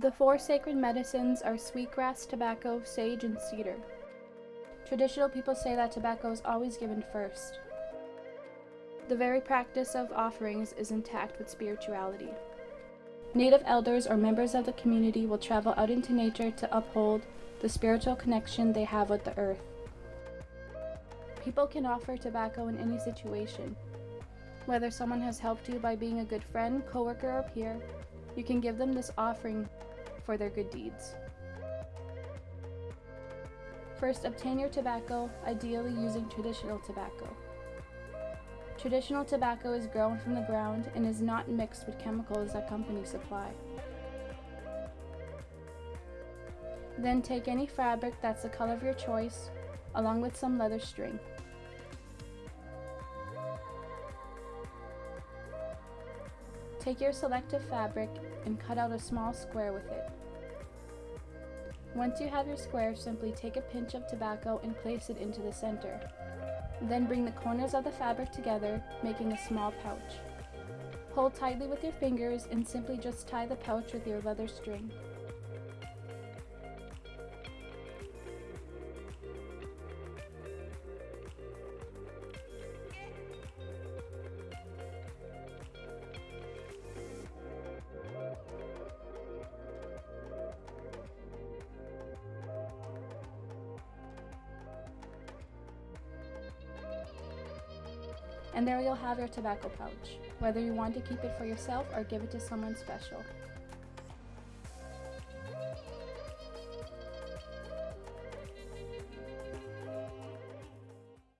The four sacred medicines are sweetgrass, tobacco, sage, and cedar. Traditional people say that tobacco is always given first. The very practice of offerings is intact with spirituality. Native elders or members of the community will travel out into nature to uphold the spiritual connection they have with the earth. People can offer tobacco in any situation. Whether someone has helped you by being a good friend, coworker, or peer, you can give them this offering for their good deeds. First, obtain your tobacco, ideally using traditional tobacco. Traditional tobacco is grown from the ground and is not mixed with chemicals that companies supply. Then take any fabric that's the color of your choice, along with some leather string. Take your selective fabric and cut out a small square with it. Once you have your square, simply take a pinch of tobacco and place it into the center. Then bring the corners of the fabric together, making a small pouch. Hold tightly with your fingers and simply just tie the pouch with your leather string. And there you'll have your tobacco pouch, whether you want to keep it for yourself or give it to someone special.